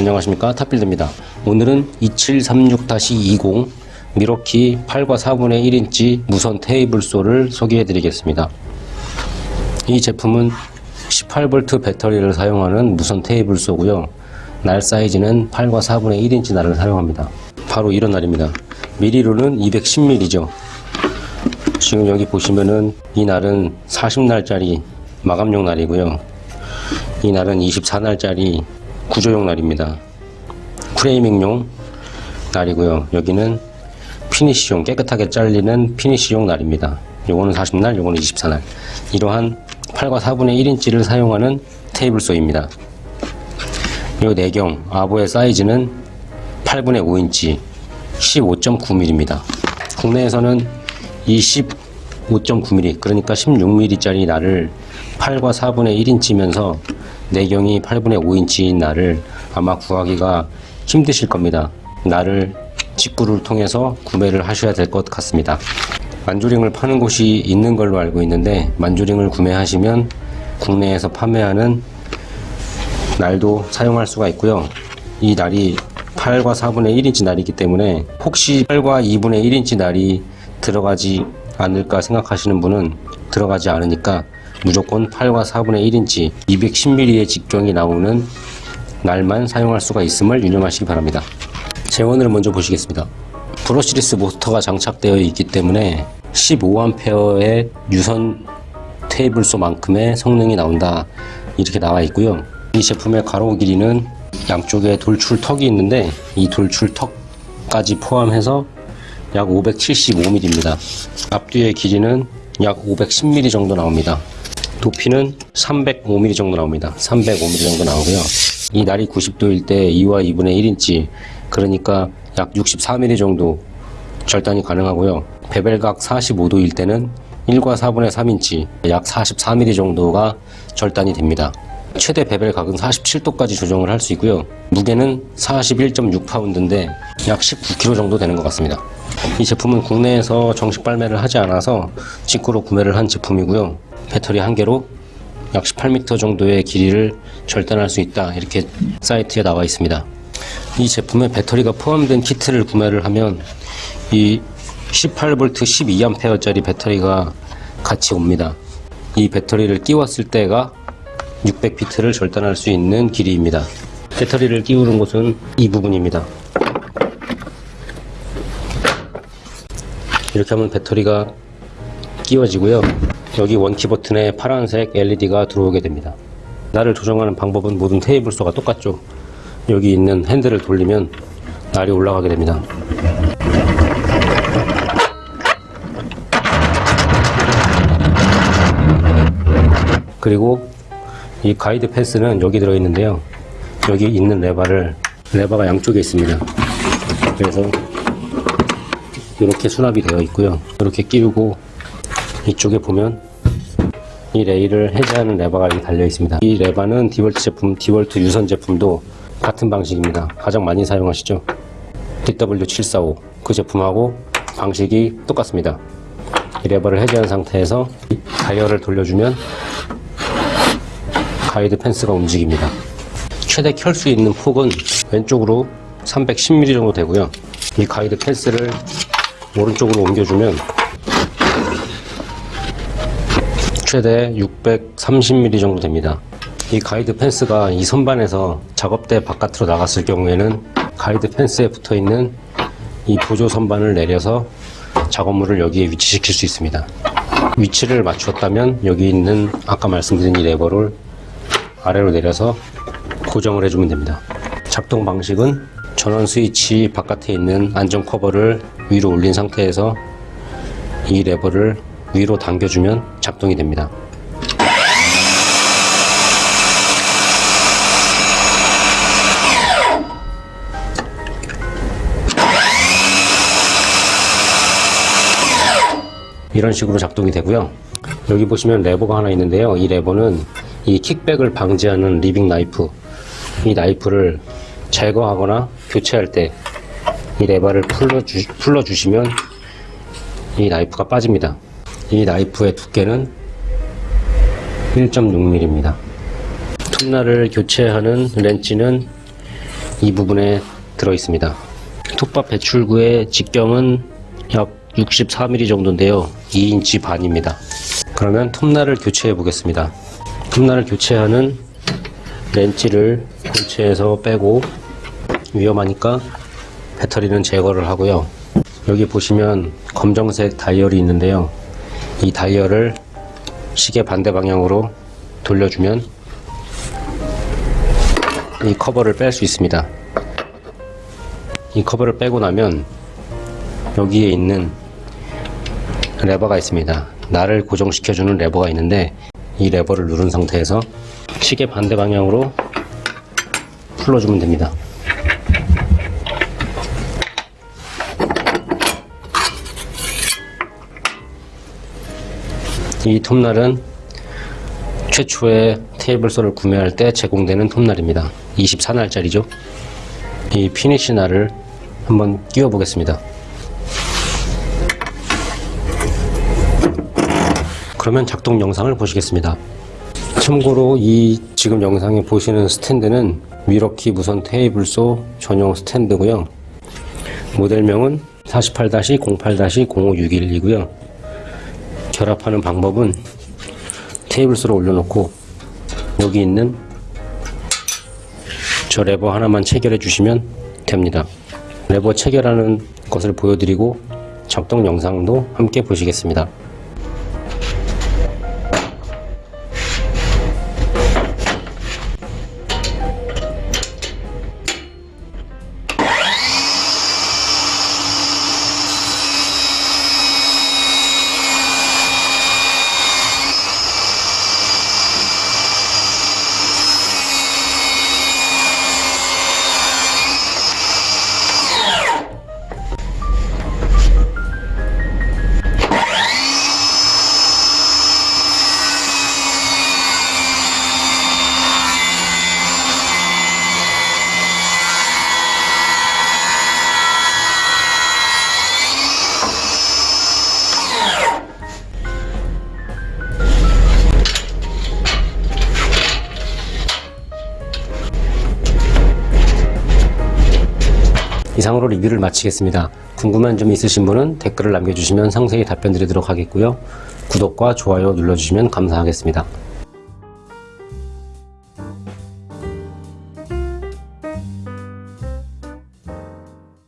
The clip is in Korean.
안녕하십니까? 탑빌드입니다. 오늘은 2736-20 밀워키 8과 4분의 1인치 무선 table saw를 소개해 드리겠습니다. 이 제품은 18V 배터리를 사용하는 무선 table saw고요. 날 사이즈는 8과 4분의 1인치 날을 사용합니다. 바로 이런 날입니다. 밀리로는 210mm죠. 지금 여기 보시면은 이 날은 40날짜리 마감용 날이고요. 이 날은 24날짜리 구조용 날입니다. framing용 날이고요. 여기는 finish용 깨끗하게 잘리는 finish용 날입니다. 요거는 40날, 요거는 24날. 이러한 8과 4분의 1인치를 사용하는 table saw입니다. 요 내경 아보의 사이즈는 8분의 5인치 15.9mm입니다. 국내에서는 이 15.9mm 그러니까 16mm짜리 날을 8과 4분의 1인치면서 내경이 8분의 5인치인 날을 아마 구하기가 힘드실 겁니다. 날을 직구를 통해서 구매를 하셔야 될 것 같습니다. 만조링을 파는 곳이 있는 걸로 알고 있는데 만조링을 구매하시면 국내에서 판매하는 날도 사용할 수가 있고요. 이 날이 8과 4분의 1인치 날이기 때문에 혹시 8과 2분의 1인치 날이 들어가지 않을까 생각하시는 분은 들어가지 않으니까 무조건 8과 4분의 1인치 210mm의 직경이 나오는 날만 사용할 수가 있음을 유념하시기 바랍니다. 재원을 먼저 보시겠습니다. 브러시리스 모터가 장착되어 있기 때문에 15A의 유선 테이블소만큼의 성능이 나온다 이렇게 나와 있고요. 이 제품의 가로 길이는 양쪽에 돌출턱이 있는데 이 돌출턱까지 포함해서 약 575mm입니다. 앞뒤의 길이는 약 510mm 정도 나옵니다. 높이는 305mm 정도 나옵니다. 305mm 정도 나오고요. 이 날이 90도일 때 2와 2분의 1인치 그러니까 약 64mm 정도 절단이 가능하고요. 베벨각 45도일 때는 1과 4분의 3인치 약 44mm 정도가 절단이 됩니다. 최대 베벨 각은 47도까지 조정을 할 수 있고요. 무게는 41.6파운드인데 약 19kg 정도 되는 것 같습니다. 이 제품은 국내에서 정식 발매를 하지 않아서 직구로 구매를 한 제품이고요. 배터리 한 개로 약 18m 정도의 길이를 절단할 수 있다 이렇게 사이트에 나와 있습니다. 이 제품에 배터리가 포함된 키트를 구매를 하면 이 18V 12A짜리 배터리가 같이 옵니다. 이 배터리를 끼웠을 때가 600피트를 절단할 수 있는 길이입니다. 배터리를 끼우는 곳은 이 부분입니다. 이렇게 하면 배터리가 끼워지고요. 여기 원키 버튼에 파란색 LED가 들어오게 됩니다. 날을 조정하는 방법은 모든 테이블소가 똑같죠. 여기 있는 핸들을 돌리면 날이 올라가게 됩니다. 그리고 이 가이드 펜스는 여기 들어 있는데요. 여기 있는 레바를 레바가 양쪽에 있습니다. 그래서 이렇게 수납이 되어 있고요. 이렇게 끼우고 이쪽에 보면 이 레일을 해제하는 레버가 여기 달려 있습니다. 이 레버는 디월트 제품, 디월트 유선 제품도 같은 방식입니다. 가장 많이 사용하시죠. DW745 그 제품하고 방식이 똑같습니다. 이 레버를 해제한 상태에서 다이얼을 돌려주면 가이드 펜스가 움직입니다. 최대 켤 수 있는 폭은 왼쪽으로 310mm 정도 되고요. 이 가이드 펜스를 오른쪽으로 옮겨주면 최대 630mm 정도 됩니다. 이 가이드 펜스가 이 선반에서 작업대 바깥으로 나갔을 경우에는 가이드 펜스에 붙어 있는 이 보조 선반을 내려서 작업물을 여기에 위치시킬 수 있습니다. 위치를 맞추었다면 여기 있는 아까 말씀드린 이 레버를 아래로 내려서 고정을 해주면 됩니다. 작동 방식은 전원 스위치 바깥에 있는 안전 커버를 위로 올린 상태에서 이 레버를 위로 당겨주면 작동이 됩니다. 이런 식으로 작동이 되고요. 여기 보시면 레버가 하나 있는데요. 이 레버는 이 kickback을 방지하는 riving 나이프 이 나이프를 제거하거나 교체할 때 이 레버를 풀어주, 풀어주시면 이 나이프가 빠집니다. 이 나이프의 두께는 1.6mm입니다. 톱날을 교체하는 렌치는 이 부분에 들어 있습니다. 톱밥 배출구의 직경은 약 64mm 정도인데요. 2인치 반입니다. 그러면 톱날을 교체해 보겠습니다. 톱날을 교체하는 렌치를 본체에서 빼고 위험하니까 배터리는 제거를 하고요. 여기 보시면 검정색 다이얼이 있는데요. 이 다이얼을 시계 반대 방향으로 돌려주면 이 커버를 뺄 수 있습니다. 이 커버를 빼고 나면 여기에 있는 레버가 있습니다. 날을 고정시켜주는 레버가 있는데 이 레버를 누른 상태에서 시계 반대 방향으로 풀어주면 됩니다. 이 톱날은 최초의 table saw를 구매할 때 제공되는 톱날입니다. 24날짜리죠. 이 finish 날을 한번 끼워 보겠습니다. 그러면 작동 영상을 보시겠습니다. 참고로 이 지금 영상에 보시는 스탠드는 밀워키 무선 table saw 전용 스탠드고요. 모델명은 48-08-0561이고요. 결합하는 방법은 테이블소를 올려놓고 여기 있는 저 레버 하나만 체결해 주시면 됩니다. 레버 체결하는 것을 보여드리고 작동 영상도 함께 보시겠습니다. 이상으로 리뷰를 마치겠습니다. 궁금한 점 있으신 분은 댓글을 남겨주시면 상세히 답변 드리도록 하겠고요. 구독과 좋아요 눌러주시면 감사하겠습니다.